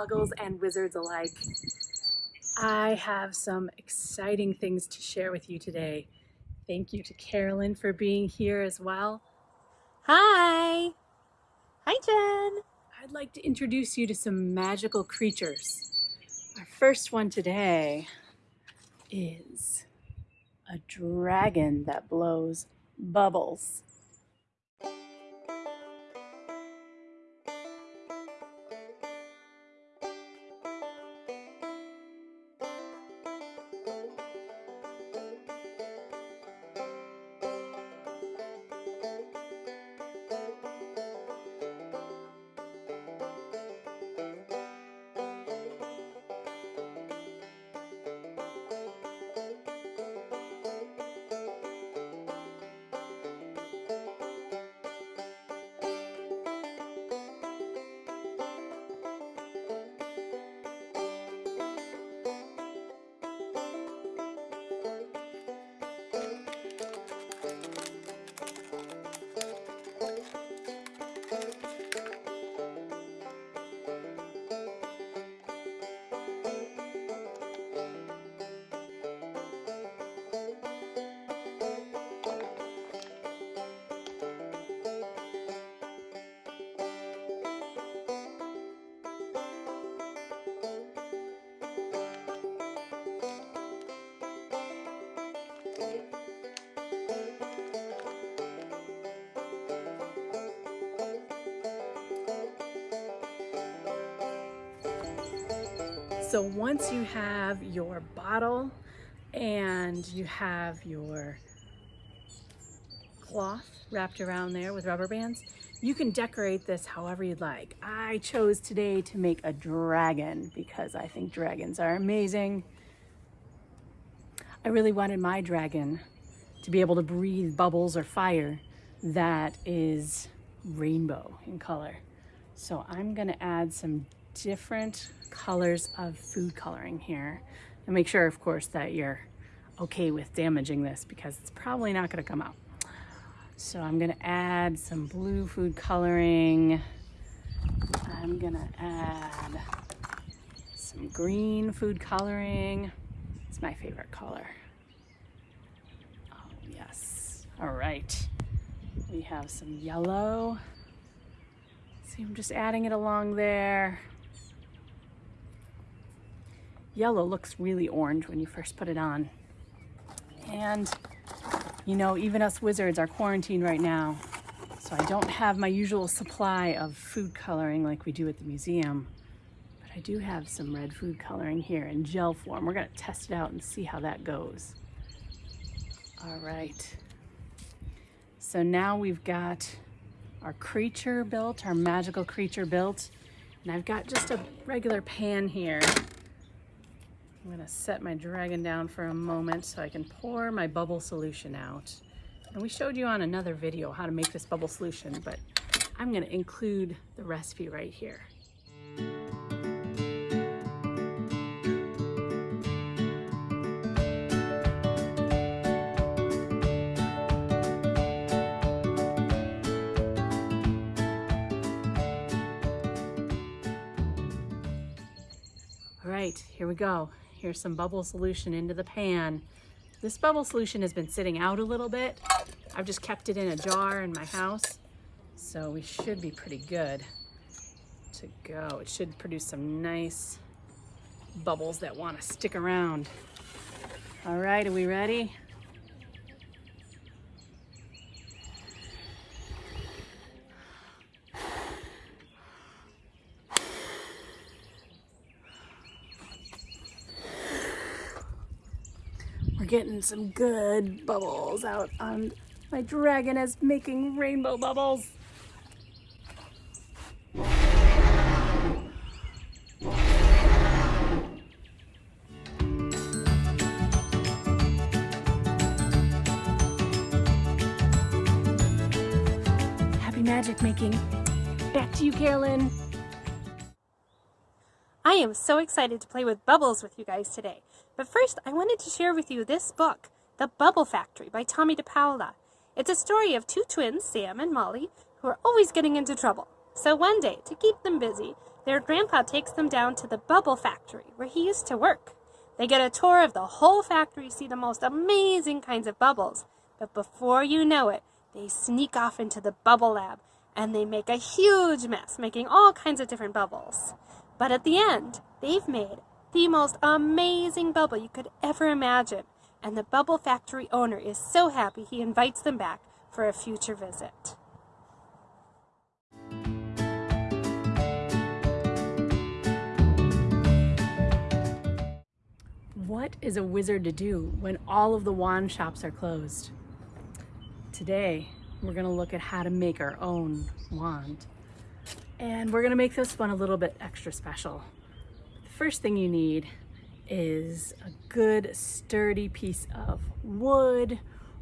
muggles and wizards alike. I have some exciting things to share with you today. Thank you to Carolyn for being here as well. Hi! Hi, Jen! I'd like to introduce you to some magical creatures. Our first one today is a dragon that blows bubbles. So once you have your bottle and you have your cloth wrapped around there with rubber bands, you can decorate this however you'd like. I chose today to make a dragon because I think dragons are amazing. I really wanted my dragon to be able to breathe bubbles or fire that is rainbow in color. So I'm gonna add some different colors of food coloring here. And make sure, of course, that you're okay with damaging this because it's probably not gonna come out. So I'm gonna add some blue food coloring. I'm gonna add some green food coloring. It's my favorite color. Oh, yes. All right. We have some yellow. See, I'm just adding it along there. Yellow looks really orange when you first put it on. And, you know, even us wizards are quarantined right now. So I don't have my usual supply of food coloring like we do at the museum. But I do have some red food coloring here in gel form. We're gonna test it out and see how that goes. All right. So now we've got our creature built, our magical creature built. And I've got just a regular pan here I'm gonna set my dragon down for a moment so I can pour my bubble solution out. And we showed you on another video how to make this bubble solution, but I'm gonna include the recipe right here. All right, here we go. Here's some bubble solution into the pan. This bubble solution has been sitting out a little bit. I've just kept it in a jar in my house. So we should be pretty good to go. It should produce some nice bubbles that want to stick around. All right, are we ready? Getting some good bubbles out on my dragon is making rainbow bubbles. Happy magic making. Back to you, Carolyn. I am so excited to play with bubbles with you guys today. But first, I wanted to share with you this book, The Bubble Factory by Tomie dePaola. It's a story of two twins, Sam and Molly, who are always getting into trouble. So one day, to keep them busy, their grandpa takes them down to the bubble factory where he used to work. They get a tour of the whole factory, see the most amazing kinds of bubbles. But before you know it, they sneak off into the bubble lab and they make a huge mess, making all kinds of different bubbles. But at the end, they've made the most amazing bubble you could ever imagine. And the bubble factory owner is so happy he invites them back for a future visit. What is a wizard to do when all of the wand shops are closed? Today, we're gonna look at how to make our own wand. And we're gonna make this one a little bit extra special. First thing you need is a good sturdy piece of wood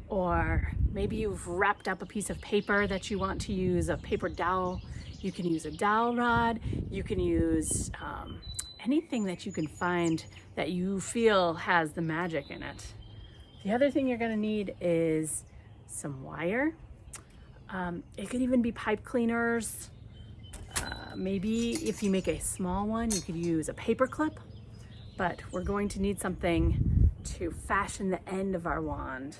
or maybe you've wrapped up a piece of paper that you want to use a paper dowel. You can use a dowel rod. You can use um, anything that you can find that you feel has the magic in it. The other thing you're gonna need is some wire. Um, it could even be pipe cleaners. Maybe if you make a small one, you could use a paper clip, but we're going to need something to fashion the end of our wand.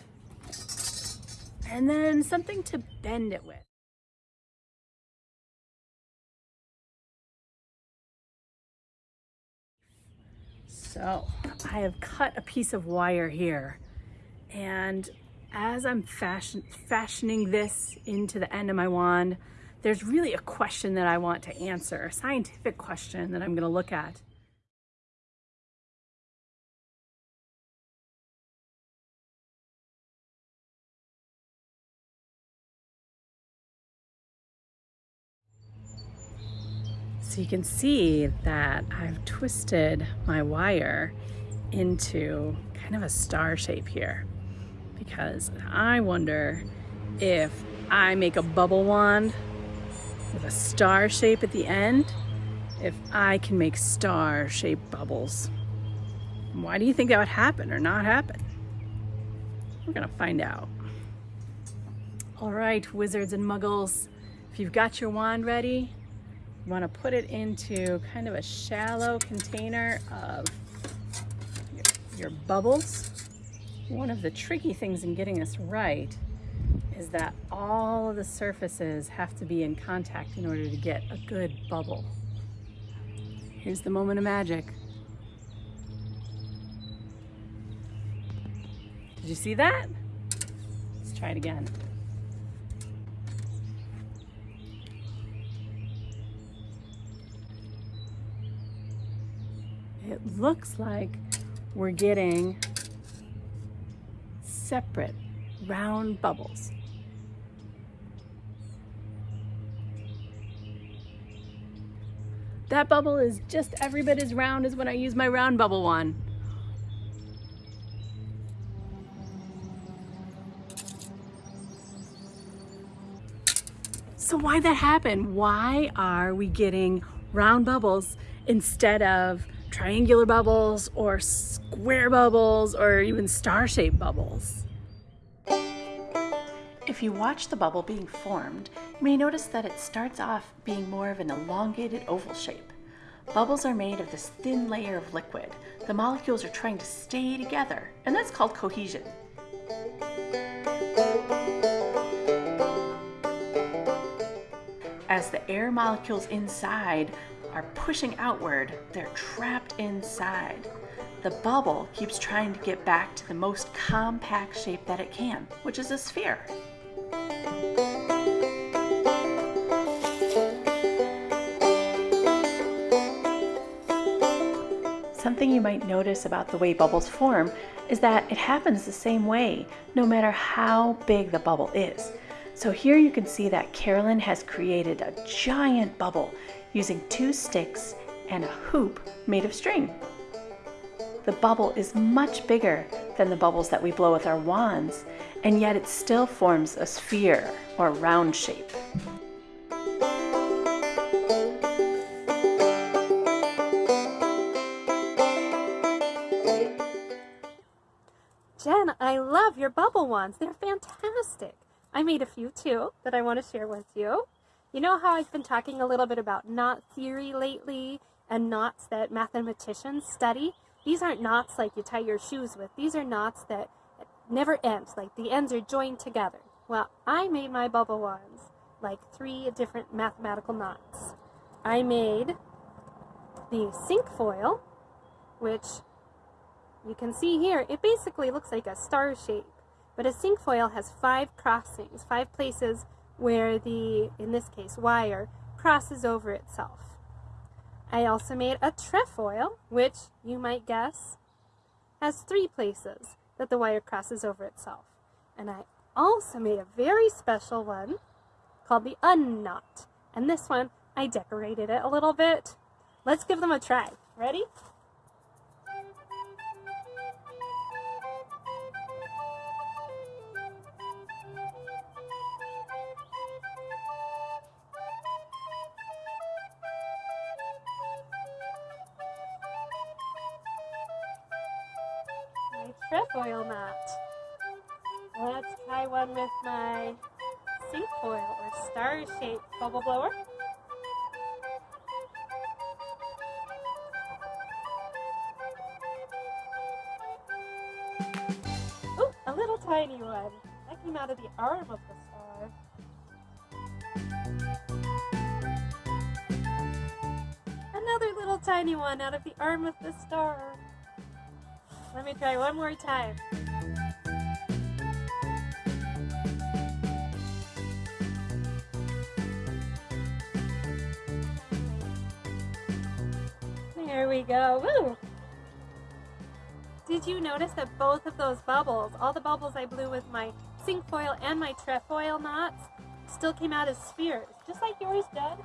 And then something to bend it with. So I have cut a piece of wire here and as I'm fashion fashioning this into the end of my wand, there's really a question that I want to answer, a scientific question that I'm gonna look at. So you can see that I've twisted my wire into kind of a star shape here because I wonder if I make a bubble wand with a star shape at the end, if I can make star shaped bubbles. Why do you think that would happen or not happen? We're gonna find out. All right, wizards and muggles, if you've got your wand ready, you want to put it into kind of a shallow container of your, your bubbles. One of the tricky things in getting this right is that all of the surfaces have to be in contact in order to get a good bubble. Here's the moment of magic. Did you see that? Let's try it again. it looks like we're getting separate round bubbles. That bubble is just every bit as round as when I use my round bubble one. So why that happen? Why are we getting round bubbles instead of triangular bubbles or square bubbles or even star-shaped bubbles. If you watch the bubble being formed, you may notice that it starts off being more of an elongated oval shape. Bubbles are made of this thin layer of liquid. The molecules are trying to stay together, and that's called cohesion. As the air molecules inside are pushing outward, they're trapped inside. The bubble keeps trying to get back to the most compact shape that it can, which is a sphere. Something you might notice about the way bubbles form is that it happens the same way, no matter how big the bubble is. So here you can see that Carolyn has created a giant bubble using two sticks and a hoop made of string. The bubble is much bigger than the bubbles that we blow with our wands, and yet it still forms a sphere or round shape. Jen, I love your bubble wands. They're fantastic. I made a few too that I want to share with you. You know how I've been talking a little bit about knot theory lately and knots that mathematicians study? These aren't knots like you tie your shoes with. These are knots that never ends, like the ends are joined together. Well, I made my bubble wands like three different mathematical knots. I made the cinquefoil, which you can see here, it basically looks like a star shape. But a cinquefoil has five crossings, five places where the, in this case, wire crosses over itself. I also made a trefoil, which you might guess has three places that the wire crosses over itself. And I also made a very special one called the unknot. And this one, I decorated it a little bit. Let's give them a try. Ready? With my cinquefoil or star-shaped bubble blower. Ooh, a little tiny one. That came out of the arm of the star. Another little tiny one out of the arm of the star. Let me try one more time. There we go. Woo! Did you notice that both of those bubbles, all the bubbles I blew with my cinquefoil and my trefoil knots, still came out as spheres, just like yours did?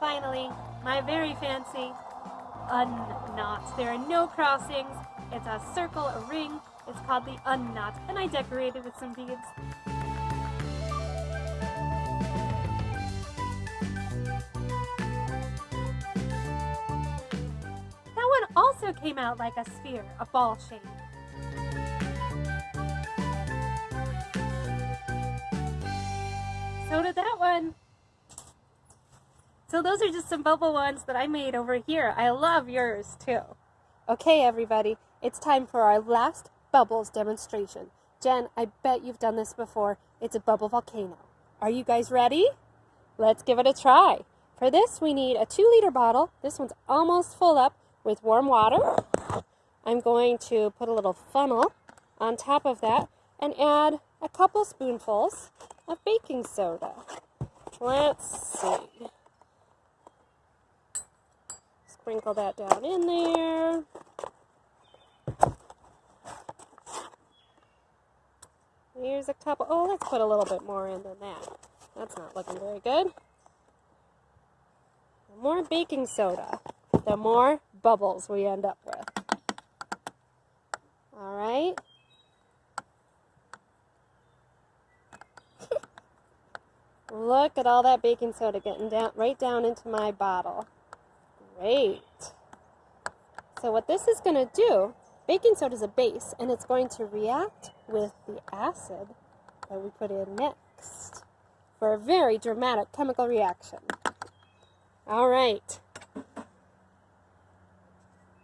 Finally, my very fancy unknot. There are no crossings. It's a circle, a ring. It's called the unknot, and I decorated with some beads. Came out like a sphere, a ball shape. So did that one. So those are just some bubble ones that I made over here. I love yours too. Okay, everybody, it's time for our last bubbles demonstration. Jen, I bet you've done this before. It's a bubble volcano. Are you guys ready? Let's give it a try. For this, we need a two liter bottle. This one's almost full up with warm water. I'm going to put a little funnel on top of that and add a couple spoonfuls of baking soda. Let's see. Sprinkle that down in there. Here's a couple. Oh, let's put a little bit more in than that. That's not looking very good. The more baking soda, the more bubbles we end up with. All right. Look at all that baking soda getting down right down into my bottle. Great. So what this is going to do, baking soda is a base, and it's going to react with the acid that we put in next for a very dramatic chemical reaction. All right.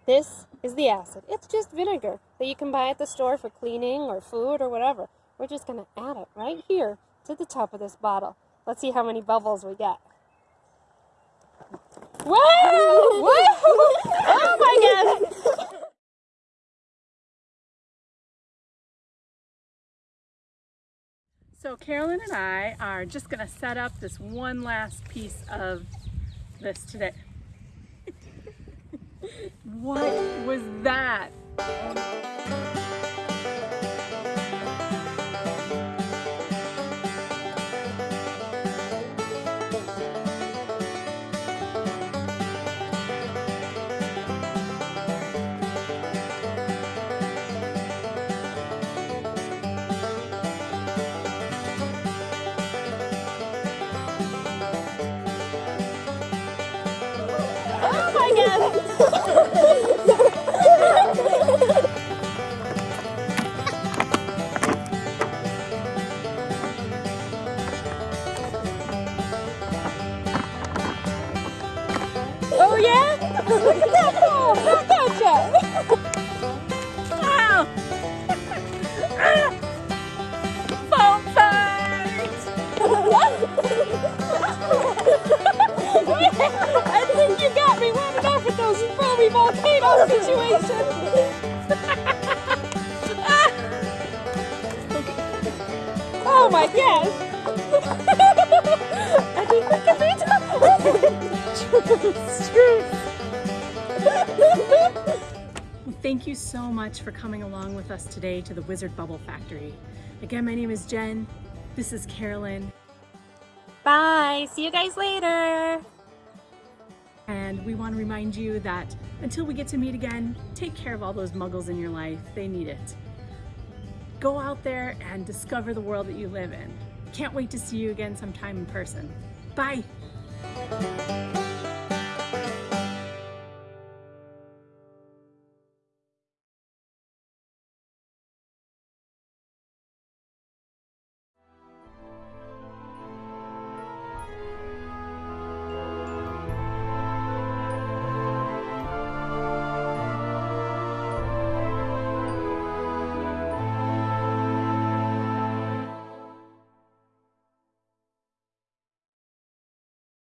This is the acid. It's just vinegar that you can buy at the store for cleaning or food or whatever. We're just going to add it right here to the top of this bottle. Let's see how many bubbles we get. Whoa! Whoa! Oh my god! So Carolyn and I are just going to set up this one last piece of this today. What was that? Oh my god! oh yeah? volcano situations. oh my gosh. I think we can reach Well, thank you so much for coming along with us today to the Wizard Bubble Factory. Again, my name is Jen. This is Carolyn. Bye. See you guys later. And we want to remind you that until we get to meet again, take care of all those muggles in your life. They need it. Go out there and discover the world that you live in. Can't wait to see you again sometime in person. Bye.